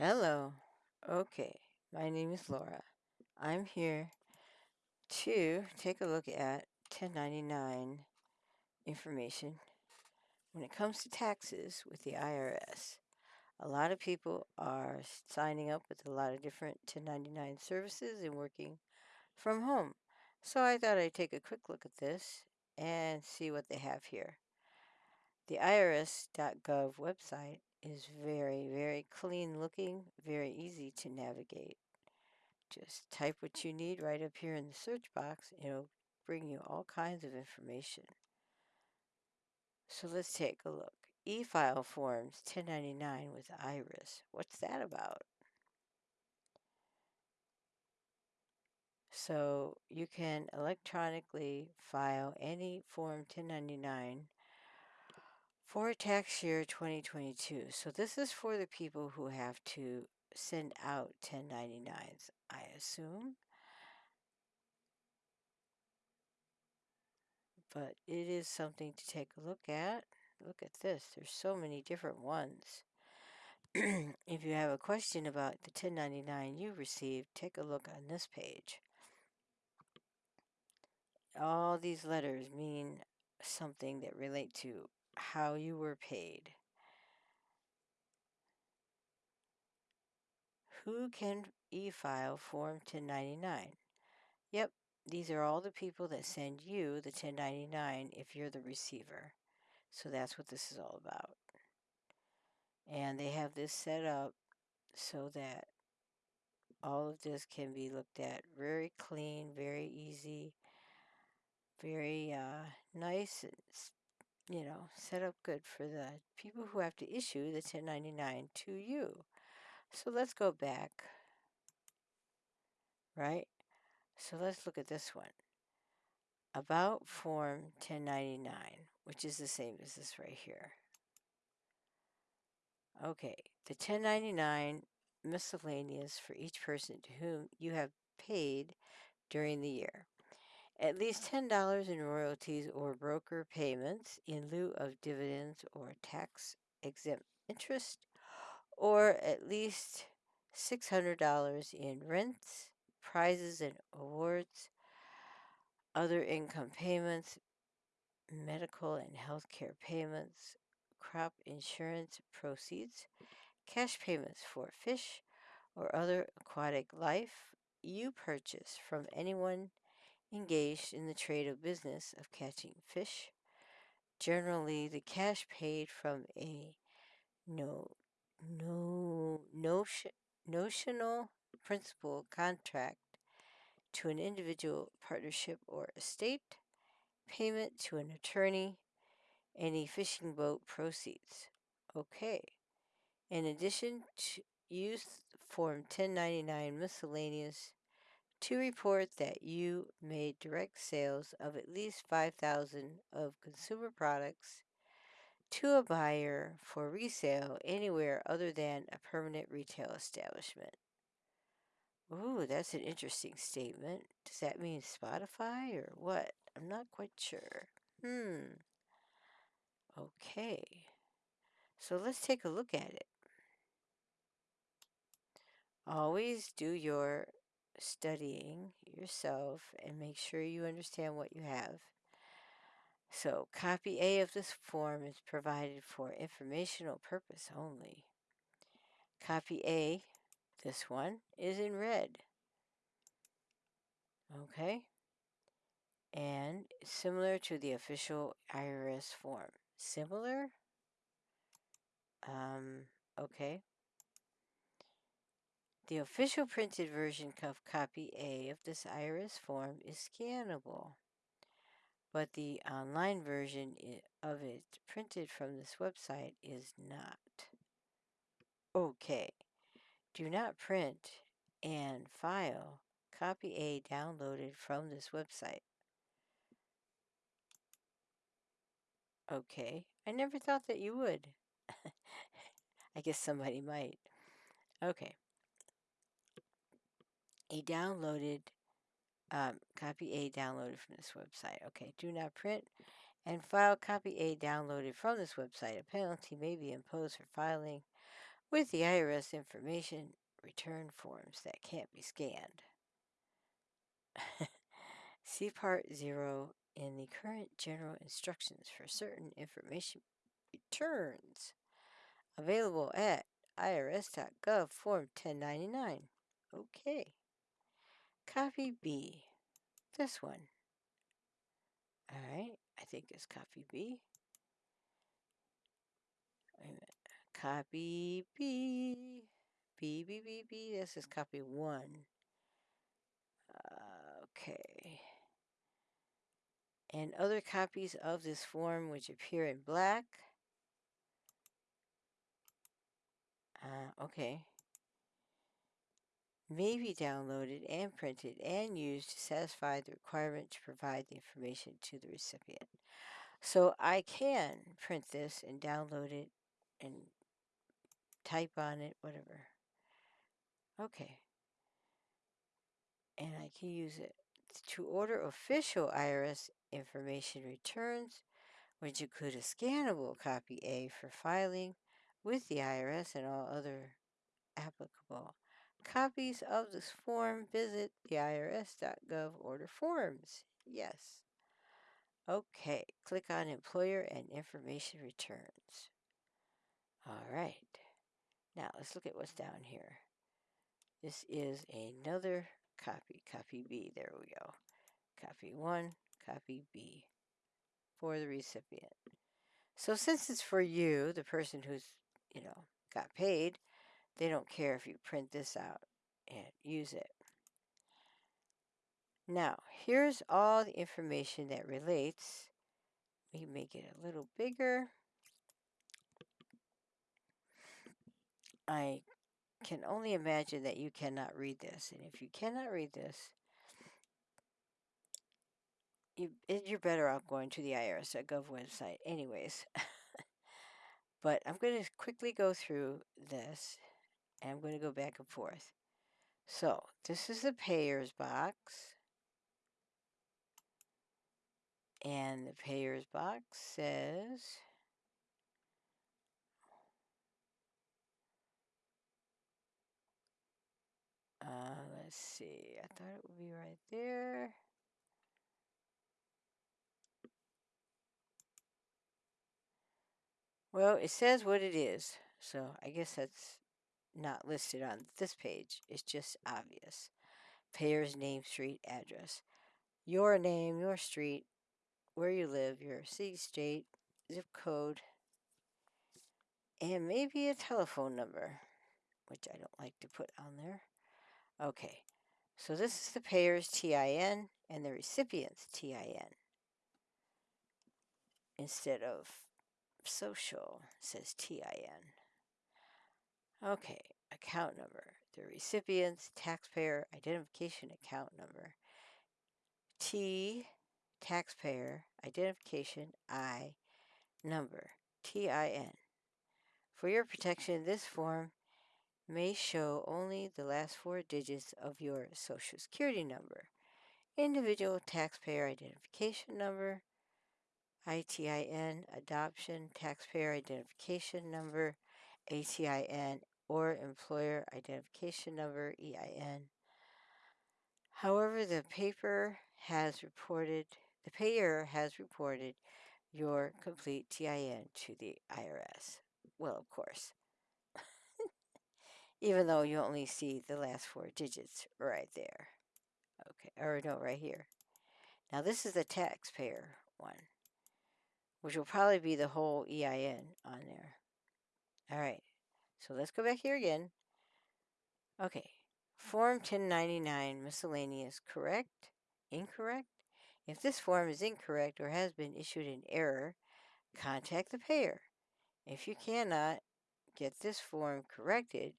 Hello. Okay, my name is Laura. I'm here to take a look at 1099 information when it comes to taxes with the IRS. A lot of people are signing up with a lot of different 1099 services and working from home. So I thought I'd take a quick look at this and see what they have here. The IRS.gov website is very, very clean looking, very easy to navigate. Just type what you need right up here in the search box. It'll bring you all kinds of information. So let's take a look. E-file forms 1099 with IRIS. What's that about? So you can electronically file any Form 1099 for tax year 2022. So this is for the people who have to send out 1099s, I assume. But it is something to take a look at. Look at this. There's so many different ones. if you have a question about the 1099 you received, take a look on this page. All these letters mean something that relate to how you were paid. Who can e-file Form 1099? Yep, these are all the people that send you the 1099 if you're the receiver. So that's what this is all about. And they have this set up so that all of this can be looked at very clean, very easy, very uh, nice, you know, set up good for the people who have to issue the 1099 to you. So let's go back, right? So let's look at this one. About Form 1099, which is the same as this right here. Okay, the 1099 miscellaneous for each person to whom you have paid during the year. At least $10 in royalties or broker payments in lieu of dividends or tax exempt interest, or at least $600 in rents, prizes and awards, other income payments, medical and health care payments, crop insurance proceeds, cash payments for fish or other aquatic life you purchase from anyone engaged in the trade of business of catching fish. Generally, the cash paid from a no, no, notion, notional principal contract to an individual partnership or estate, payment to an attorney, any fishing boat proceeds. Okay. In addition to use Form 1099 miscellaneous to report that you made direct sales of at least 5000 of consumer products to a buyer for resale anywhere other than a permanent retail establishment. Ooh, that's an interesting statement. Does that mean Spotify or what? I'm not quite sure. Hmm. Okay. So let's take a look at it. Always do your studying yourself and make sure you understand what you have. So, copy A of this form is provided for informational purpose only. Copy A, this one, is in red. Okay? And similar to the official IRS form. Similar? Um, okay. The official printed version of copy A of this IRS form is scannable, but the online version of it printed from this website is not. Okay, do not print and file copy A downloaded from this website. Okay, I never thought that you would. I guess somebody might. Okay a downloaded um, copy A downloaded from this website. Okay, do not print and file copy A downloaded from this website. A penalty may be imposed for filing with the IRS information return forms that can't be scanned. See Part O in the current general instructions for certain information returns available at irs.gov Form 1099. Okay. Copy B. This one. All right. I think it's copy B. Copy B. B, B, B, B. This is copy one. Uh, okay. And other copies of this form which appear in black. Uh, okay. May be downloaded and printed and used to satisfy the requirement to provide the information to the recipient. So I can print this and download it and type on it, whatever. Okay. And I can use it to order official IRS information returns, which include a scannable copy A for filing with the IRS and all other applicable copies of this form. Visit the irs.gov order forms. Yes. Okay, click on Employer and Information Returns. All right. Now let's look at what's down here. This is another copy. Copy B. There we go. Copy 1, copy B for the recipient. So since it's for you, the person who's, you know, got paid, they don't care if you print this out and use it. Now, here's all the information that relates. We make it a little bigger. I can only imagine that you cannot read this. And if you cannot read this, you, you're better off going to the IRS.gov website anyways. but I'm going to quickly go through this and I'm going to go back and forth. So this is the payers box. And the payers box says Uh, let's see. I thought it would be right there. Well, it says what it is, so I guess that's not listed on this page. It's just obvious. Payer's name, street, address. Your name, your street, where you live, your city, state, zip code, and maybe a telephone number, which I don't like to put on there. Okay, so this is the payer's TIN and the recipient's TIN. Instead of social, says TIN. Okay, account number. The recipient's taxpayer identification account number. T, taxpayer identification I, number, TIN. For your protection, this form may show only the last four digits of your Social Security number, individual taxpayer identification number, ITIN, adoption taxpayer identification number, ATIN, or employer identification number, EIN. However, the paper has reported, the payer has reported your complete TIN to the IRS. Well, of course even though you only see the last four digits right there. Okay, or no, right here. Now this is the taxpayer one, which will probably be the whole EIN on there. All right, so let's go back here again. Okay, Form 1099 miscellaneous, correct? Incorrect? If this form is incorrect or has been issued in error, contact the payer. If you cannot get this form corrected,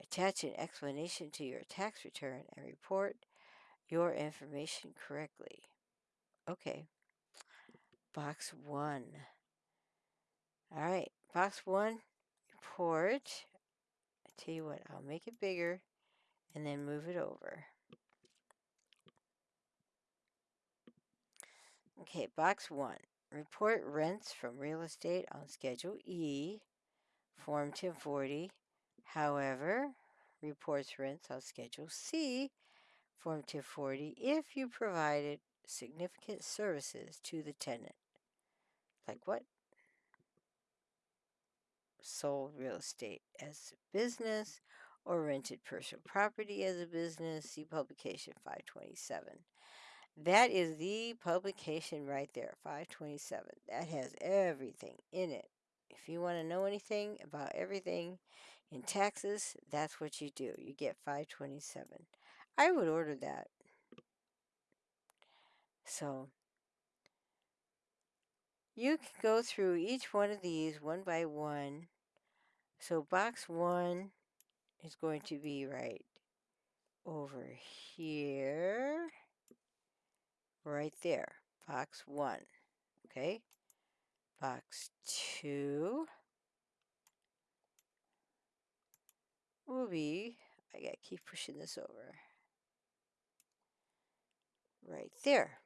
Attach an explanation to your tax return and report your information correctly. Okay. Box 1. All right. Box 1, report. I tell you what, I'll make it bigger and then move it over. Okay, box 1. Report rents from real estate on Schedule E, Form 1040 However, reports rents on Schedule C, Form 240, if you provided significant services to the tenant. Like what? Sold real estate as a business or rented personal property as a business. See publication 527. That is the publication right there, 527. That has everything in it. If you want to know anything about everything in taxes, that's what you do. You get 527. I would order that. So you can go through each one of these one by one. So box one is going to be right over here, right there, box one, okay? Box two will be, I gotta keep pushing this over, right there.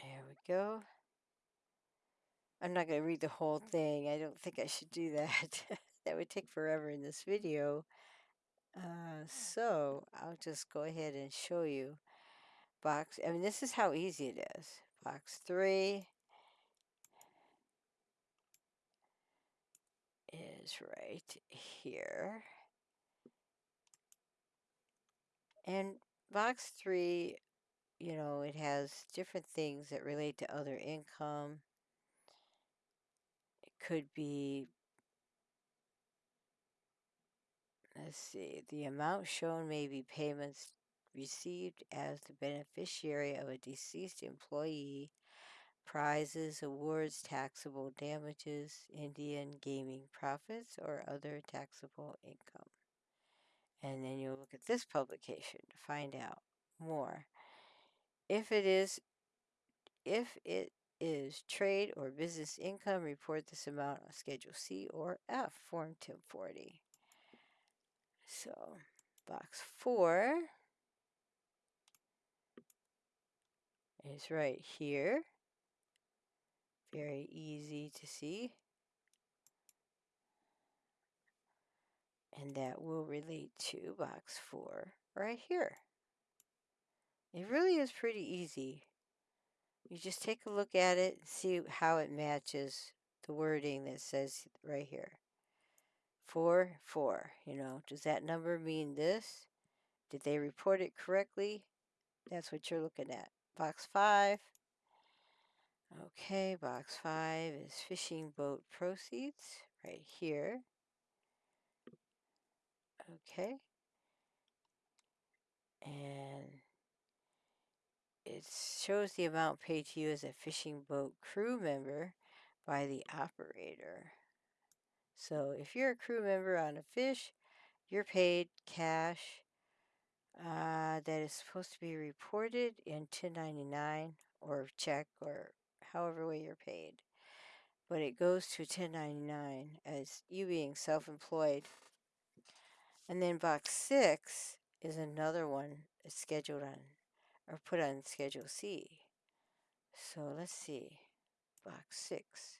There we go. I'm not going to read the whole thing. I don't think I should do that. that would take forever in this video. Uh, so I'll just go ahead and show you box. I mean, this is how easy it is. Box 3 is right here. And box 3, you know, it has different things that relate to other income. Could be let's see, the amount shown may be payments received as the beneficiary of a deceased employee, prizes, awards, taxable damages, Indian gaming profits, or other taxable income. And then you'll look at this publication to find out more. If it is, if it is trade or business income, report this amount on Schedule C or F, Form 1040. So box four is right here. Very easy to see. And that will relate to box four right here. It really is pretty easy. You just take a look at it and see how it matches the wording that says right here. 4, 4. You know, does that number mean this? Did they report it correctly? That's what you're looking at. Box 5. Okay, box 5 is fishing boat proceeds right here. Okay. And it shows the amount paid to you as a fishing boat crew member by the operator. So if you're a crew member on a fish, you're paid cash uh, that is supposed to be reported in 1099 or check or however way you're paid. But it goes to 1099 as you being self-employed. And then box 6 is another one that's scheduled on or put on Schedule C. So let's see. Box 6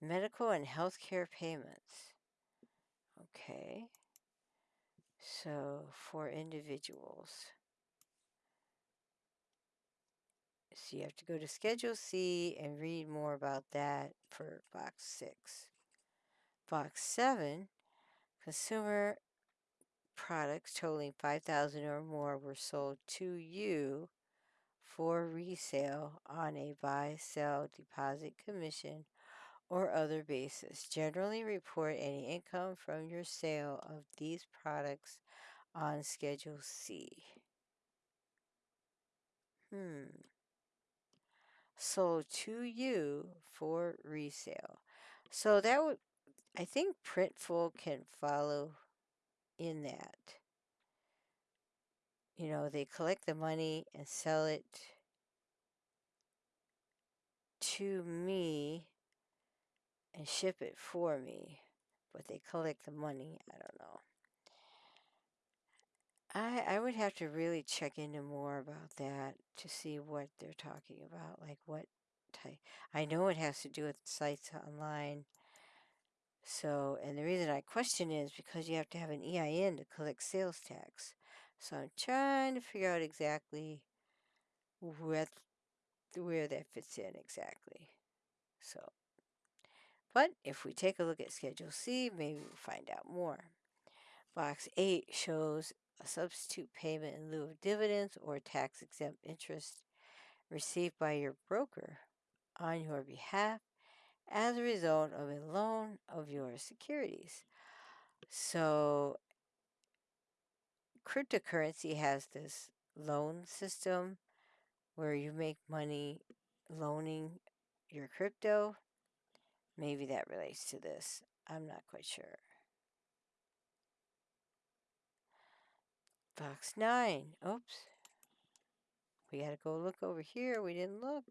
medical and health care payments. Okay. So for individuals. So you have to go to Schedule C and read more about that for box 6. Box 7, consumer products totaling 5000 or more were sold to you for resale on a buy, sell, deposit commission or other basis. Generally report any income from your sale of these products on Schedule C. Hmm. Sold to you for resale. So that would, I think Printful can follow in that. You know, they collect the money and sell it to me and ship it for me, but they collect the money. I don't know. I I would have to really check into more about that to see what they're talking about, like what advertise. I know it has to do with sites online. So, and the reason I question is because you have to have an EIN to collect sales tax. So I'm trying to figure out exactly where, where that fits in exactly. So, but if we take a look at Schedule C, maybe we'll find out more. Box 8 shows a substitute payment in lieu of dividends or tax exempt interest received by your broker on your behalf as a result of a loan of your securities. So, cryptocurrency has this loan system where you make money loaning your crypto. Maybe that relates to this. I'm not quite sure. Box 9. Oops. We had to go look over here. We didn't look.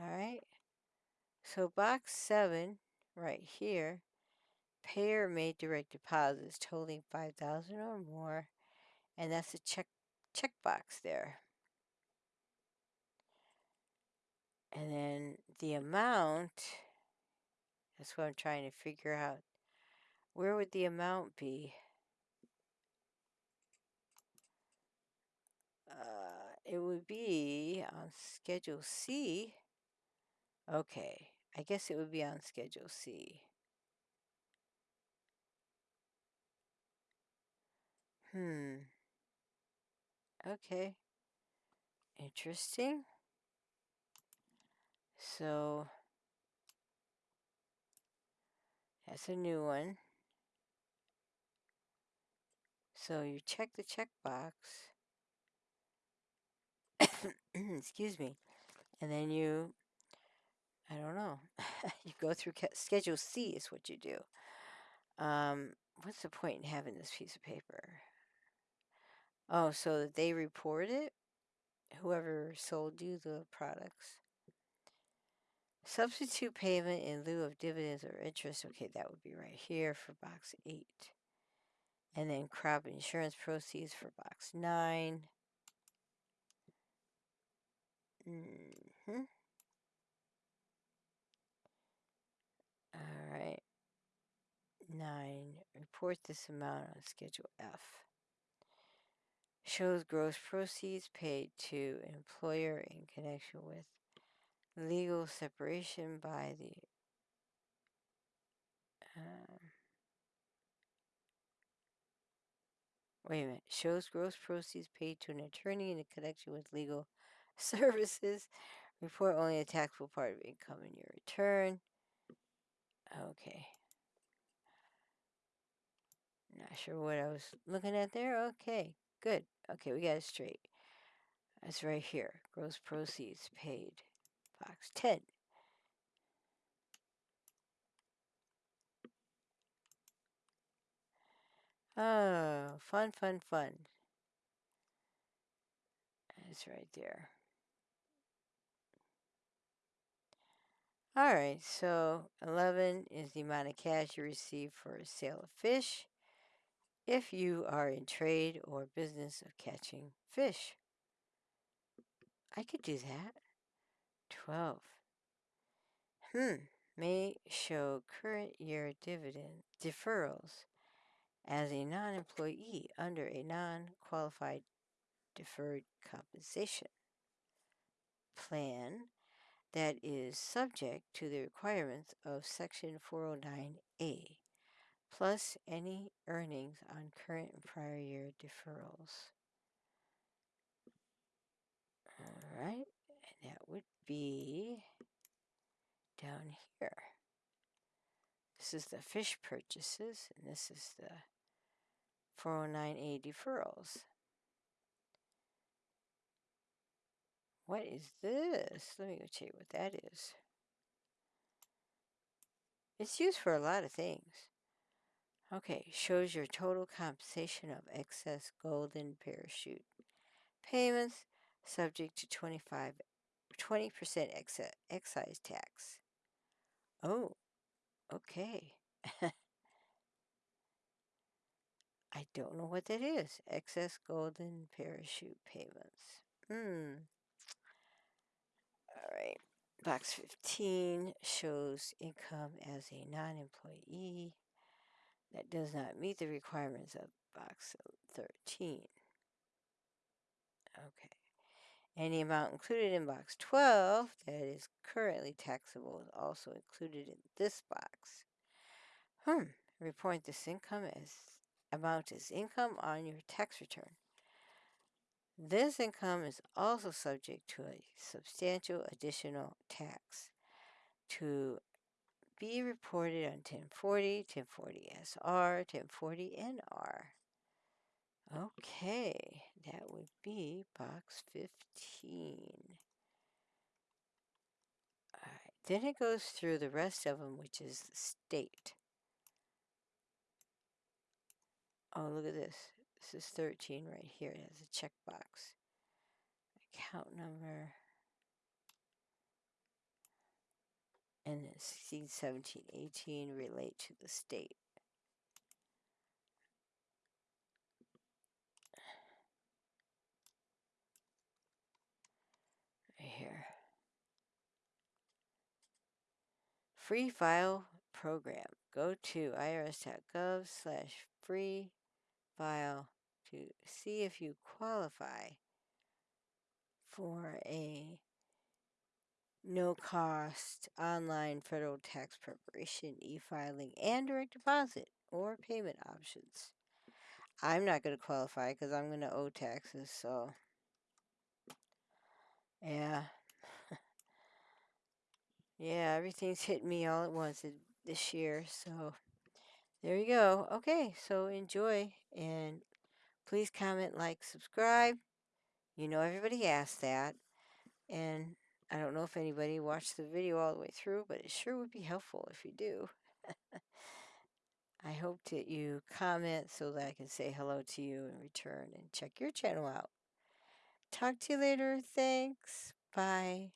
All right. So box 7 right here, payer made direct deposits totaling 5000 or more, and that's a check check box there. And then the amount, that's what I'm trying to figure out. Where would the amount be? Uh, it would be on Schedule C. Okay, I guess it would be on Schedule C. Hmm. Okay. Interesting. So, that's a new one. So you check the checkbox. Excuse me. And then you, I don't know, you go through Schedule C is what you do. Um, what's the point in having this piece of paper? Oh, so that they report it? Whoever sold you the products. Substitute payment in lieu of dividends or interest. Okay, that would be right here for box 8. And then crop insurance proceeds for box 9. Mm hmm All right. 9. Report this amount on Schedule F. Shows gross proceeds paid to employer in connection with legal separation by the um, wait a minute shows gross proceeds paid to an attorney in connection with legal services report only a taxable part of income in your return okay not sure what I was looking at there okay good okay we got it straight that's right here gross proceeds paid Box 10. Oh, fun, fun, fun. That's right there. All right, so 11 is the amount of cash you receive for a sale of fish if you are in trade or business of catching fish. I could do that. 12. Hmm. May show current year dividend deferrals as a non-employee under a non-qualified deferred compensation plan that is subject to the requirements of Section 409A, plus any earnings on current and prior year deferrals. All right, and that would be down here. This is the fish purchases, and this is the 409A deferrals. What is this? Let me go check what that is. It's used for a lot of things. Okay, shows your total compensation of excess golden parachute payments subject to 25 20% excise tax. Oh, okay. I don't know what that is. Excess golden parachute payments. Hmm. All right. Box 15 shows income as a non-employee that does not meet the requirements of box 13. Okay. Any amount included in box 12 that is currently taxable is also included in this box. Hmm. Report this income as amount as income on your tax return. This income is also subject to a substantial additional tax to be reported on 1040, 1040 SR, 1040 NR. Okay, that would be box 15. All right, then it goes through the rest of them, which is the state. Oh, look at this. This is 13 right here. It has a checkbox. Account number. And then 16, 17, 18 relate to the state. Right here. Free file program. Go to irs.gov slash free file to see if you qualify for a no cost online federal tax preparation, e filing, and direct deposit or payment options. I'm not going to qualify because I'm going to owe taxes, so yeah. yeah, everything's hitting me all at once this year, so there you go. Okay, so enjoy and please comment, like, subscribe. You know, everybody asks that. And I don't know if anybody watched the video all the way through, but it sure would be helpful if you do. I hope that you comment so that I can say hello to you in return and check your channel out. Talk to you later. Thanks. Bye.